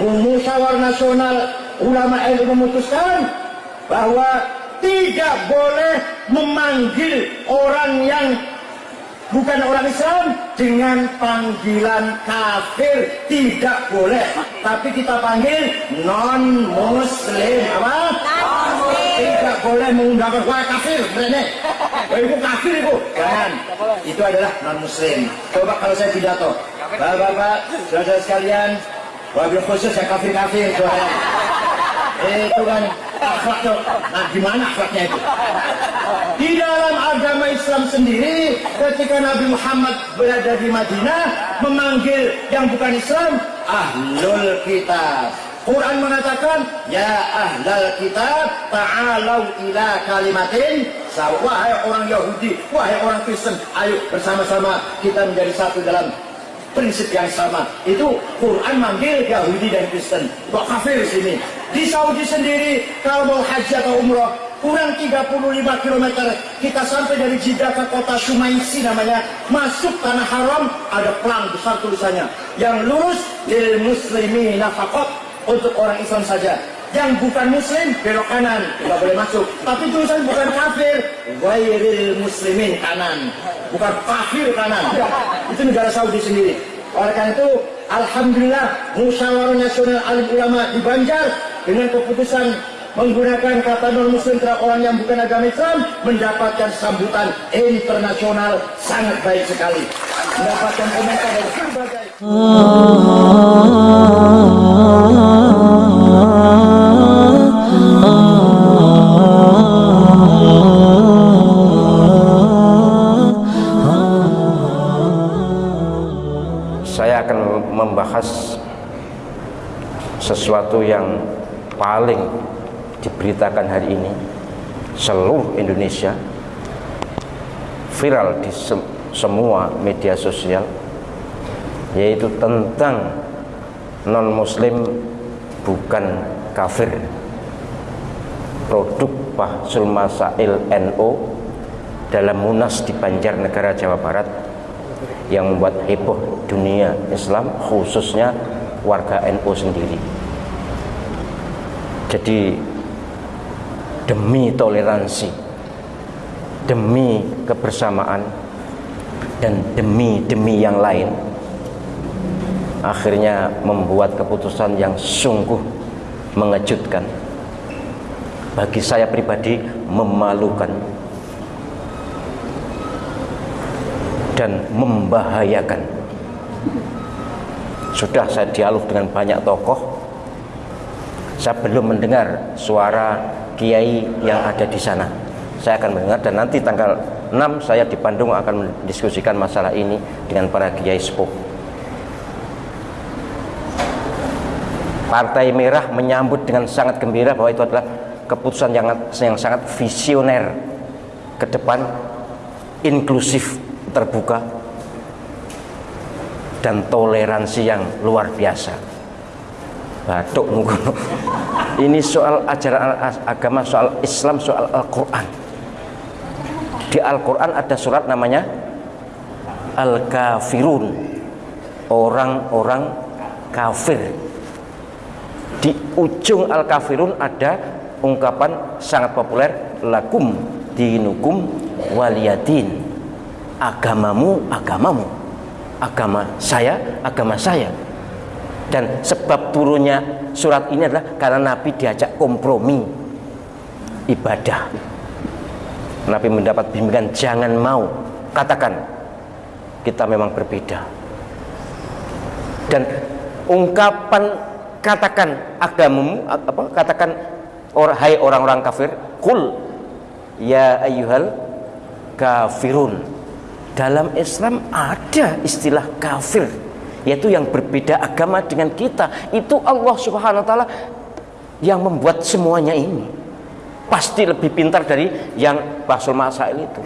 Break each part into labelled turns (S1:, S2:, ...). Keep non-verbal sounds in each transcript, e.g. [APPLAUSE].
S1: musyawar nasional ulama NU memutuskan bahwa tidak boleh memanggil orang yang bukan orang Islam dengan panggilan kafir. Tidak boleh. Tapi kita panggil non muslim apa tidak boleh mengundangkan wah kafir. Benar wah itu kafir itu jangan. Itu adalah non muslim coba kalau saya pidato. Bapak-bapak saudara sekalian wabil khusus yang kafir-kafir itu kan akhlaknya nah gimana akhlaknya itu? Di dalam agama Islam sendiri ketika Nabi Muhammad berada di Madinah memanggil yang bukan Islam ahlul kitab. Quran mengatakan ya ahlal kitab ta'alau ila kalimatin. Wahai orang Yahudi wahai orang Kristen ayo bersama-sama kita menjadi satu dalam prinsip yang sama. Itu Quran manggil Yahudi dan Kristen. Kok kafir sini? Di Saudi sendiri kalau mau haji atau umroh kurang 35 km kita sampai dari Jeddah ke kota Sumaisi namanya. Masuk tanah haram ada pelang besar tulisannya. Yang lurus lil muslimi nafakot untuk orang Islam saja yang bukan muslim belok kanan. Tidak boleh masuk. Tapi tulisan bukan kafir. Wairil muslimin kanan. Bukan kafir kanan. Itu negara Saudi sendiri. Oleh karena itu Alhamdulillah musyawarah nasional alim ulama di Banjar dengan keputusan menggunakan kata non muslim terhadap orang yang bukan agama Islam mendapatkan sambutan internasional sangat baik sekali. Mendapatkan komentar dari berbagai
S2: membahas sesuatu yang paling diberitakan hari ini seluruh Indonesia viral di se semua media sosial yaitu tentang non muslim bukan kafir. Produk Bahsul Masail NO dalam Munas di Banjarnegara Jawa Barat yang membuat heboh dunia Islam khususnya warga NU sendiri. Jadi demi toleransi demi kebersamaan dan demi-demi yang lain akhirnya membuat keputusan yang sungguh mengejutkan. Bagi saya pribadi memalukan dan membahayakan. Sudah saya dialog dengan banyak tokoh. Saya belum mendengar suara kiai yang ada di sana. Saya akan mendengar dan nanti tanggal 6 saya di Bandung akan mendiskusikan masalah ini dengan para kiai sepuh. Partai Merah menyambut dengan sangat gembira bahwa itu adalah keputusan yang, yang sangat visioner ke depan inklusif terbuka dan toleransi yang luar biasa. Batuk [LAUGHS] ini soal ajaran agama soal Islam soal Al-Quran. Di Al-Quran ada surat namanya Al-Kafirun. Orang-orang kafir. Di ujung Al-Kafirun ada ungkapan sangat populer lakum dinukum waliyadin agamamu agamamu. Agama saya agama saya. Dan sebab turunnya surat ini adalah karena Nabi diajak kompromi ibadah. Nabi mendapat bimbingan jangan mau. Katakan kita memang berbeda. Dan ungkapan katakan agamamu apa katakan or, hai orang-orang kafir kul ya ayyuhal kafirun dalam Islam ada istilah kafir yaitu yang berbeda agama dengan kita. Itu Allah subhanahu wa ta'ala yang membuat semuanya ini. Pasti lebih pintar dari yang Basul Masail itu.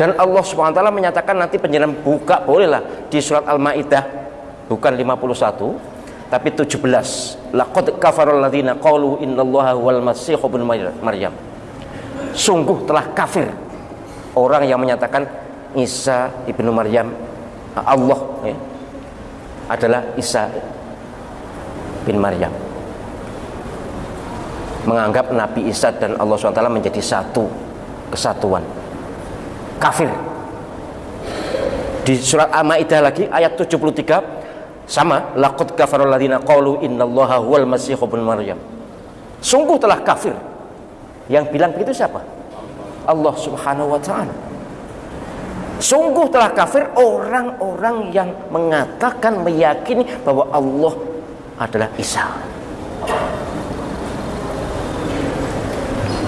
S2: Dan Allah subhanahu wa ta'ala menyatakan nanti penjelasan buka bolehlah di surat Al-Ma'idah. Bukan 51 tapi 17 laqad kafarul ladzina qalu innallaha wal masih maryam. Sungguh telah kafir orang yang menyatakan Isa ibnu Maryam Allah ya. adalah Isa bin Maryam. Menganggap Nabi Isa dan Allah SWT menjadi satu kesatuan. Kafir. Di surat Al-Maidah lagi ayat 73 sama laqad kafarul ladzina qalu innallaha huwal masih ibn maryam. Sungguh telah kafir. Yang bilang begitu siapa Allah Subhanahu wa taala. Sungguh telah kafir orang-orang yang mengatakan meyakini bahwa Allah adalah Isa.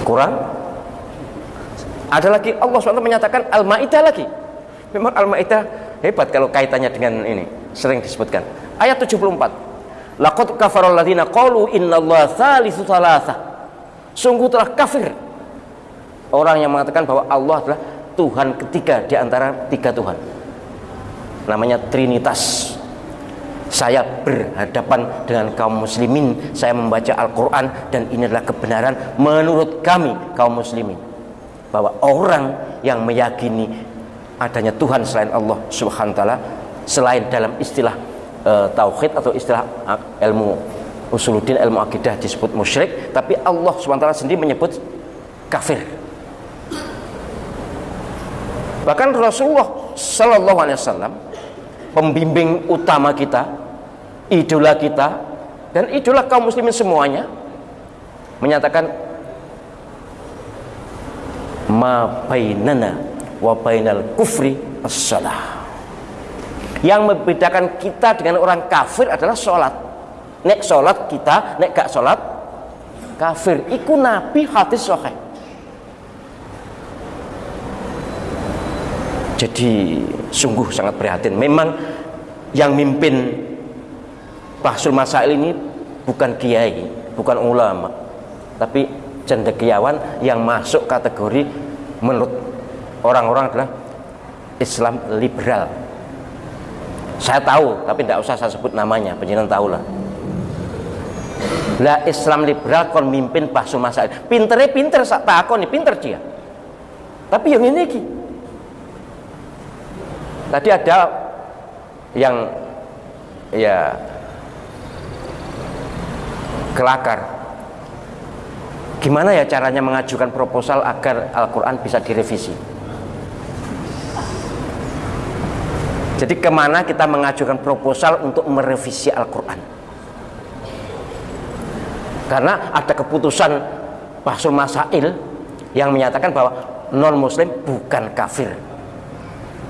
S2: Kurang ada lagi Allah SWT menyatakan Al-Ma'idah lagi. Memang Al-Ma'idah hebat kalau kaitannya dengan ini sering disebutkan. Ayat 74 laqad kafarul ladzina qalu innallaha thalithu thalatha. Sungguh telah kafir orang yang mengatakan bahwa Allah adalah Tuhan ketiga di antara tiga Tuhan. Namanya Trinitas. Saya berhadapan dengan kaum muslimin. Saya membaca Al-Quran dan ini adalah kebenaran menurut kami kaum muslimin. Bahwa orang yang meyakini adanya Tuhan selain Allah subhanahu ta'ala selain dalam istilah uh, tauhid atau istilah uh, ilmu usuluddin ilmu akidah disebut musyrik tapi Allah subhanahu ta'ala sendiri menyebut kafir bahkan Rasulullah sallallahu alaihi wasallam pembimbing utama kita idola kita dan idola kaum muslimin semuanya menyatakan ma bainana wa bainal kufri as-salah. Yang membedakan kita dengan orang kafir adalah sholat. Nek sholat kita nek gak sholat kafir. Iku nabi hadis sahih jadi sungguh sangat prihatin memang yang mimpin Bahsul Masail ini bukan kiai, bukan ulama, tapi cendekiawan yang masuk kategori menurut orang-orang adalah Islam liberal. Saya tahu, tapi tidak usah saya sebut namanya, penjenengan tahu lah. Islam liberal kon mimpin Bahsul Masail. Pinternya pinter takon nih, pinter dia. Tapi yang ini. Tadi ada yang ya kelakar. Gimana ya caranya mengajukan proposal agar Al-Quran bisa direvisi? Jadi ke mana kita mengajukan proposal untuk merevisi Al-Quran? Karena ada keputusan Bahsul Masail yang menyatakan bahwa non muslim bukan kafir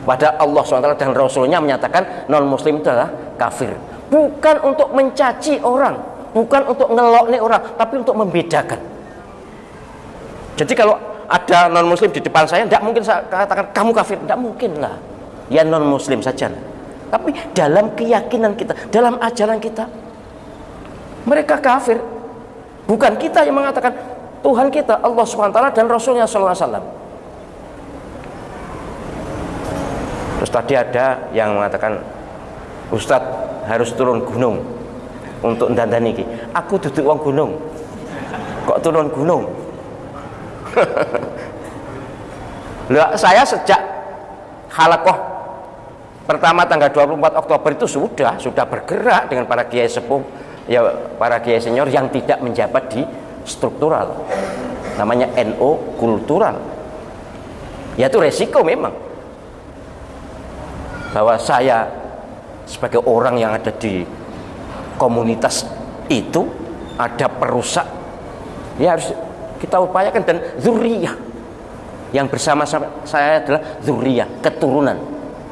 S2: pada Allah SWT dan Rasulnya menyatakan non muslim itu adalah kafir. Bukan untuk mencaci orang bukan untuk ngelok nih orang tapi untuk membedakan. Jadi kalau ada non muslim di depan saya tidak mungkin saya katakan kamu kafir. Tidak mungkin lah. Ya non muslim saja tapi dalam keyakinan kita dalam ajaran kita mereka kafir. Bukan kita yang mengatakan Tuhan kita Allah swt dan Rasulnya SAW terus tadi ada yang mengatakan Ustadz harus turun gunung untuk dandani iki. Aku duduk wong gunung. Kok turun gunung? [LAUGHS] Lah saya sejak halakoh pertama tanggal 24 Oktober itu sudah sudah bergerak dengan para kiai sepuh ya para kiai senior yang tidak menjabat di struktural namanya NO kultural ya itu resiko memang bahwa saya sebagai orang yang ada di komunitas itu ada perusak. Ya harus kita upayakan. Dan zuriyah yang bersama sama saya adalah zuriyah keturunan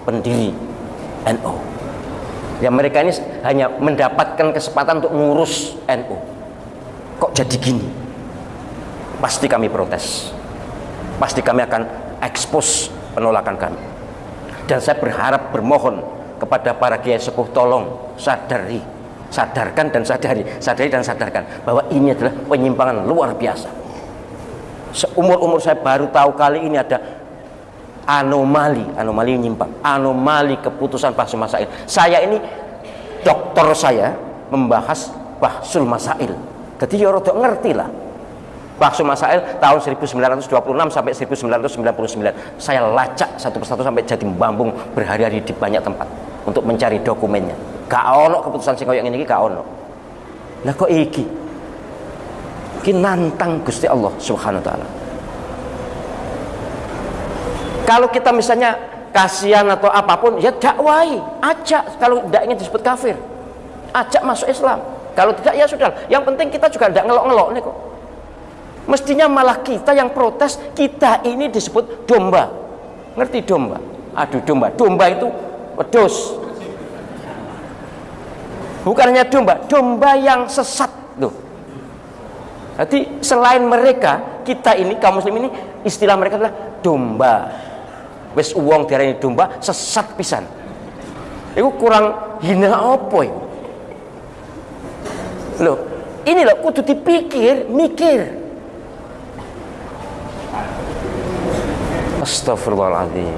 S2: pendiri NU ya mereka ini hanya mendapatkan kesempatan untuk ngurus NU kok jadi gini? Pasti kami protes. Pasti kami akan ekspos penolakan kami dan saya berharap bermohon kepada para kiai sepuh tolong sadari sadarkan dan sadari sadari dan sadarkan bahwa ini adalah penyimpangan luar biasa. Seumur-umur saya baru tahu kali ini ada anomali anomali menyimpang anomali keputusan bahsul masail saya ini dokter saya membahas bahsul masail jadi ya rodok ngerti lah Bahsul Masail tahun 1926 sampai 1999 saya lacak satu persatu sampai jadi membambung berhari-hari di banyak tempat untuk mencari dokumennya. Gak ono keputusan sing ngene iki gak ono. Lah kok iki? Iki nantang Gusti Allah Subhanahu wa taala. Kalau kita misalnya kasihan atau apa pun ya dakwai ajak. Kalau tidak ingin disebut kafir ajak masuk Islam. Kalau tidak ya sudah. Yang penting kita juga tidak ngelok-ngelok nih kok mestinya malah kita yang protes kita ini disebut domba. Ngerti domba? Aduh domba. Domba itu wedus bukan hanya domba domba yang sesat tuh. Jadi selain mereka kita ini kaum muslim ini istilah mereka adalah domba. Wis uang ini domba sesat pisan. Itu kurang hina apa ya loh ini loh kudu dipikir mikir Astagfirullahaladzim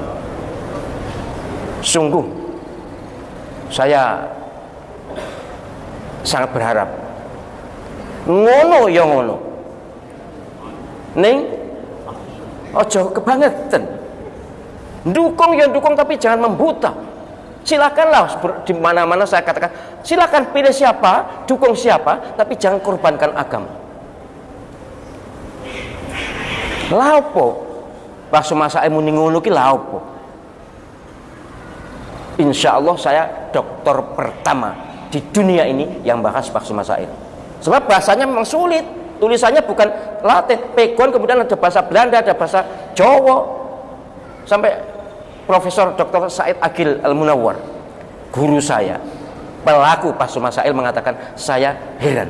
S2: sungguh saya sangat berharap. Ngono ya ngono. Ning ojo kebangetan. Dukung ya dukung tapi jangan membuta. Silakanlah di mana-mana saya katakan silakan pilih siapa dukung siapa tapi jangan korbankan agama. Laupo pas masa ilmu ngono ki laupo Insya Allah saya dokter pertama di dunia ini yang bahas bakso masail sebab bahasanya memang sulit. Tulisannya bukan Latin. Pegon kemudian ada bahasa Belanda ada bahasa Jawa. Sampai Profesor Dr. Said Agil Al-Munawwar guru saya pelaku Pasu Masail mengatakan saya heran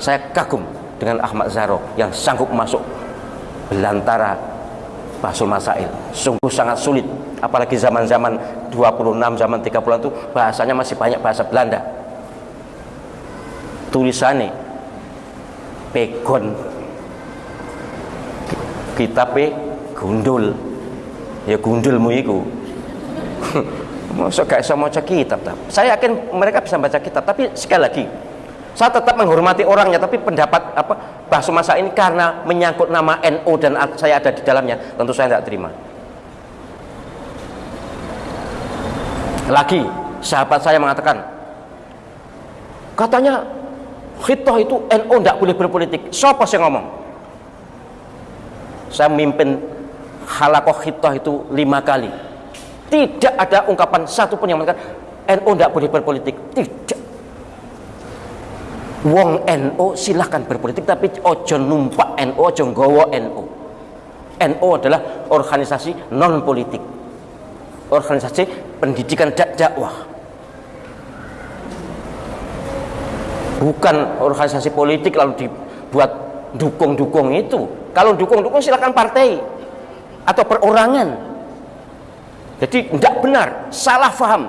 S2: saya kagum dengan Ahmad Zaro yang sanggup masuk belantara Pasul Masail. Sungguh sangat sulit. Apalagi zaman-zaman 26 zaman 30 itu bahasanya masih banyak bahasa Belanda. Tulisannya pegon kitabnya gundul. Ya gundulmu itu [LAUGHS] Masa gak bisa baca kitab tak? Saya yakin mereka bisa baca kitab Tapi sekali lagi Saya tetap menghormati orangnya Tapi pendapat apa bahasa masa ini Karena menyangkut nama NU Dan saya ada di dalamnya. Tentu saya tidak terima. Lagi Sahabat saya mengatakan Katanya Khitoh itu NU tidak boleh berpolitik. Siapa sih ngomong? Saya memimpin halakoh khitoh itu lima kali. Tidak ada ungkapan satu pun yang mengatakan NU tidak boleh berpolitik. Tidak Wong NU silahkan berpolitik tapi ojo numpak NU ojo gowo NU NU adalah organisasi non politik organisasi pendidikan dak dakwah. Bukan organisasi politik lalu dibuat dukung-dukung itu. Kalau dukung-dukung silahkan partai atau perorangan. Jadi tidak benar salah faham.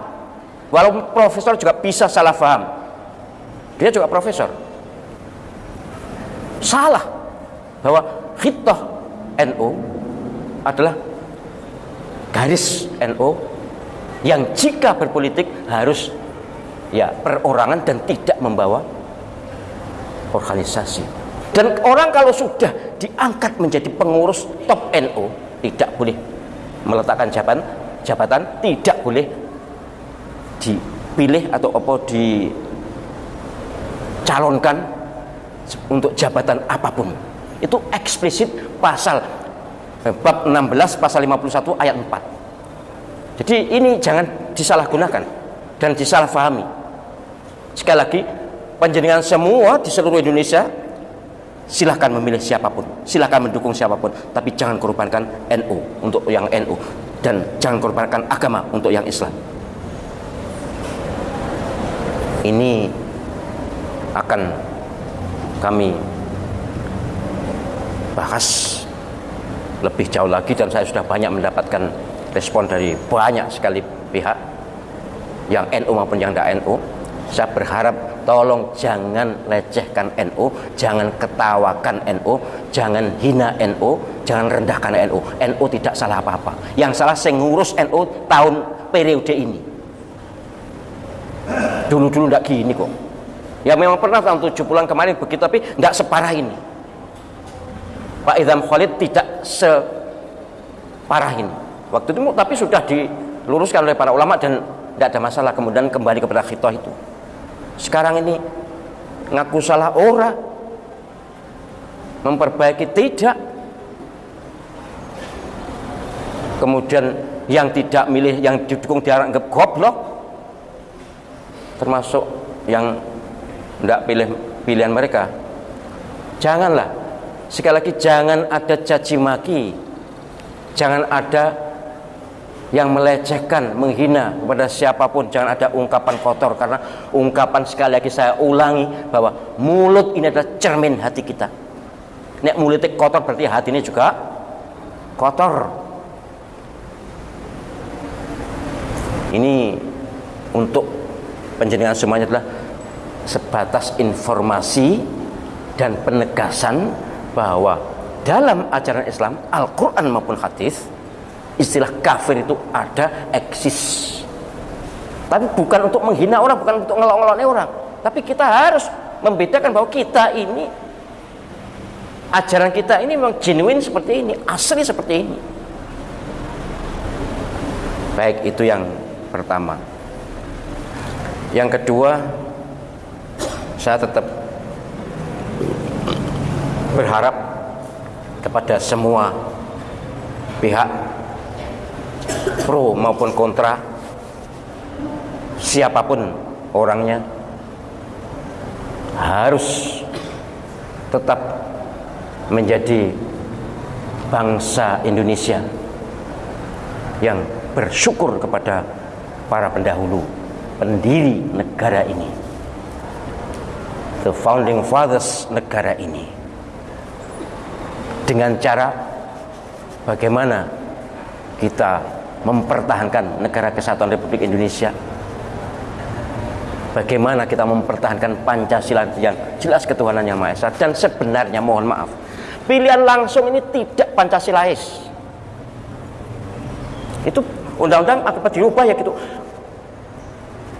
S2: Walaupun profesor juga bisa salah faham dia juga profesor. Salah bahwa khitah NU adalah garis NU yang jika berpolitik harus ya perorangan dan tidak membawa organisasi. Dan orang kalau sudah diangkat menjadi pengurus top NU tidak boleh meletakkan jabatan jabatan tidak boleh dipilih atau apa dicalonkan untuk jabatan apa pun. Itu eksplisit pasal eh, bab 16 pasal 51 ayat 4 jadi ini jangan disalahgunakan dan disalahfahami. Sekali lagi panjenengan semua di seluruh Indonesia silahkan memilih siapa pun silahkan mendukung siapa pun tapi jangan korbankan NU untuk yang NU dan jangan korbankan agama untuk yang Islam. Ini akan kami bahas lebih jauh lagi dan saya sudah banyak mendapatkan respon dari banyak sekali pihak yang NU maupun yang tidak NU saya berharap tolong jangan lecehkan NU, jangan ketawakan NU, jangan hina NU, jangan rendahkan NU. NU tidak salah apa-apa. Yang salah saya ngurus NU tahun periode ini. Dulu-dulu tidak gini kok. Ya memang pernah tahun 70-an kemarin begitu tapi tidak separah ini. Pak Idham Khalid tidak separah ini. Waktu itu tapi sudah diluruskan oleh para ulama dan tidak ada masalah kemudian kembali kepada khitoh itu sekarang ini ngaku salah orang memperbaiki tidak kemudian yang tidak milih yang didukung dianggap goblok termasuk yang tidak pilih pilihan mereka. Janganlah. Sekali lagi jangan ada caci maki. Jangan ada yang melecehkan, menghina kepada siapa pun. Jangan ada ungkapan kotor. Karena ungkapan sekali lagi saya ulangi bahwa mulut ini adalah cermin hati kita. Nek mulutnya kotor berarti hati ini juga kotor. Ini untuk penjenengan semuanya adalah sebatas informasi dan penegasan bahwa dalam ajaran Islam Al-Quran maupun hadis istilah kafir itu ada eksis. Tapi bukan untuk menghina orang bukan untuk ngelok-ngelok orang. Tapi kita harus membedakan bahwa kita ini ajaran kita ini memang genuine seperti ini asli seperti ini. Baik itu yang pertama. Yang kedua saya tetap berharap kepada semua pihak pro maupun kontra siapa pun orangnya harus tetap menjadi bangsa Indonesia yang bersyukur kepada para pendahulu pendiri negara ini the founding fathers negara ini. Dengan cara bagaimana kita mempertahankan negara kesatuan Republik Indonesia? Bagaimana kita mempertahankan Pancasila yang jelas ketuhanan yang Maha Esa? Dan sebenarnya mohon maaf pilihan langsung ini tidak Pancasilais. Itu undang-undang akibat dirubah ya gitu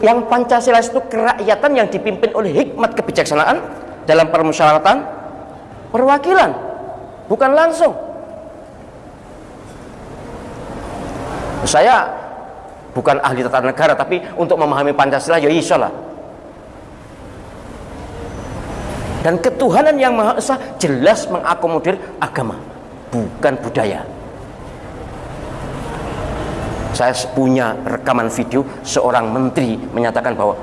S2: yang Pancasila itu kerakyatan yang dipimpin oleh hikmat kebijaksanaan dalam permusyawaratan perwakilan bukan langsung. Saya bukan ahli tata negara tapi untuk memahami Pancasila ya lah. Dan ketuhanan yang maha esa jelas mengakomodir agama bukan budaya saya punya rekaman video seorang menteri menyatakan bahwa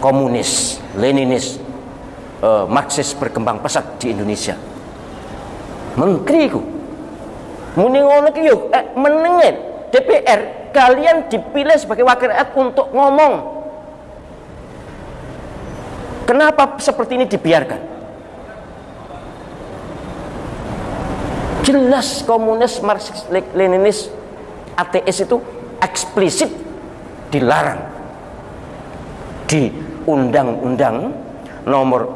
S2: komunis, leninis, uh, marxis berkembang pesat di Indonesia. Menteri itu muni ngono yo eh, menengin DPR kalian dipilih sebagai wakil rakyat untuk ngomong. Kenapa seperti ini dibiarkan? Jelas komunis marxis leninis ateis itu eksplisit dilarang. Di undang-undang nomor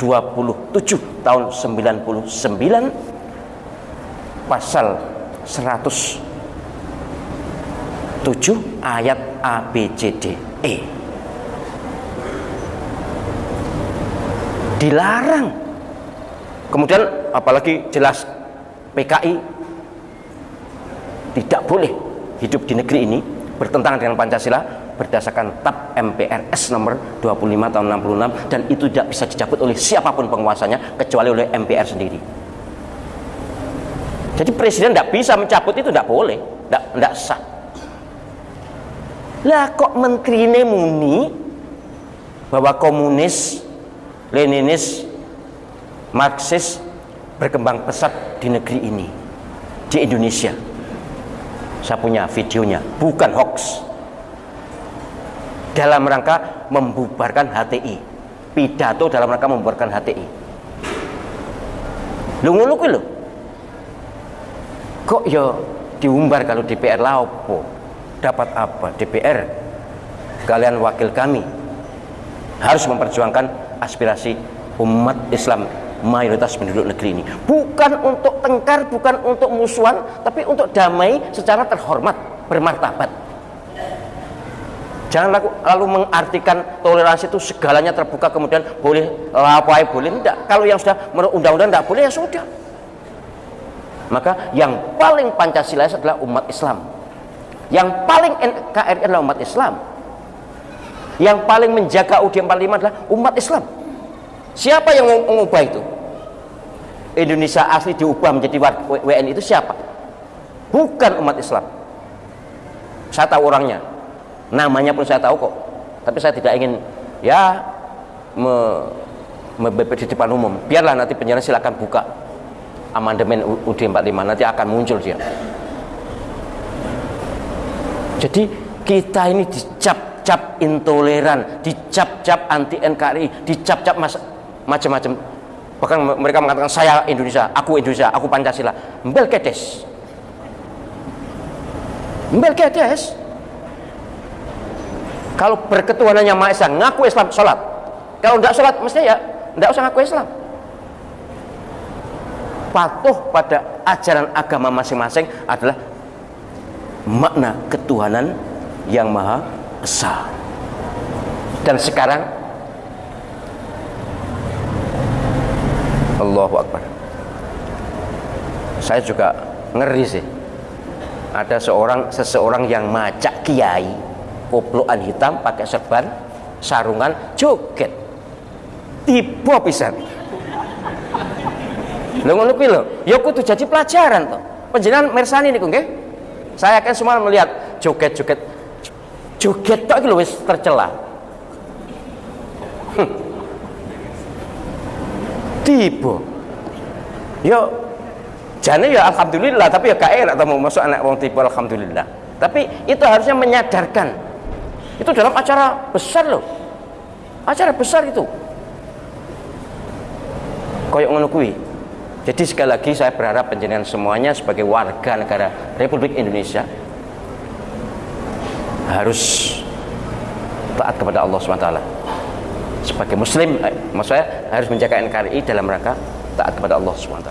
S2: 27 tahun 99 pasal 107 ayat A B C D E. Dilarang. Kemudian apalagi jelas PKI tidak boleh hidup di negeri ini bertentangan dengan Pancasila berdasarkan TAP MPRS nomor 25 tahun 66 dan itu tidak bisa dicabut oleh siapa pun penguasanya kecuali oleh MPR sendiri jadi presiden tidak bisa mencabut itu tidak boleh, tidak sah. Lah kok menteri ini bahwa komunis, leninis, marxis berkembang pesat di negeri ini, di Indonesia. Saya punya videonya, bukan hoax. Dalam rangka membubarkan HTI, pidato dalam rangka membubarkan HTI. Lu kuwi lho. Kok ya diumbar kalau DPR laopo dapat apa DPR kalian wakil kami. Harus memperjuangkan aspirasi umat Islam mayoritas penduduk negeri ini. Bukan untuk tengkar bukan untuk musuhan tapi untuk damai secara terhormat bermartabat. Jangan lalu, lalu mengartikan toleransi itu segalanya terbuka kemudian boleh lapai boleh tidak kalau yang sudah menurut undang-undang tidak boleh ya sudah. Maka yang paling Pancasila adalah umat Islam. Yang paling NKRI adalah umat Islam. Yang paling menjaga UUD 45 adalah umat Islam. Siapa yang mengubah itu Indonesia asli diubah menjadi WNI itu siapa? Bukan umat Islam. Saya tahu orangnya. Namanya pun saya tahu kok. Tapi saya tidak ingin ya me, di depan umum. Biarlah nanti penjara silakan buka amandemen UUD 45 nanti akan muncul dia. Jadi kita ini dicap-cap intoleran dicap-cap anti NKRI dicap-cap macam-macam bahkan mereka mengatakan saya Indonesia aku Indonesia aku Pancasila. Mbel kedes. Mbel kedes. Kalau berketuhanannya Maha Esa ngaku Islam sholat. Kalau tidak sholat mestinya ya tidak usah ngaku Islam. Patuh pada ajaran agama masing-masing adalah makna ketuhanan yang maha esa. Dan sekarang Allahu Akbar. Saya juga ngeri sih. Ada seorang seseorang yang macak kiai koploan hitam pakai serban sarungan joget. Tiba pisan. Lho ngono kuwi lho. Ya kudu jadi pelajaran toh panjenengan mersani niku nggih? Saya akan semua melihat joget-joget. Joget tok iki lho wis tercela tiba. Yo jane ya alhamdulillah tapi ya gak enak mau masuk anak wong tiba alhamdulillah. Tapi itu harusnya menyadarkan. Itu dalam acara besar loh. Acara besar itu. Koyok ngono kuwi. Jadi sekali lagi saya berharap penjenengan semuanya sebagai warga negara Republik Indonesia harus taat kepada Allah SWT sebagai muslim eh, maksudnya harus menjaga NKRI dalam rangka taat kepada Allah SWT.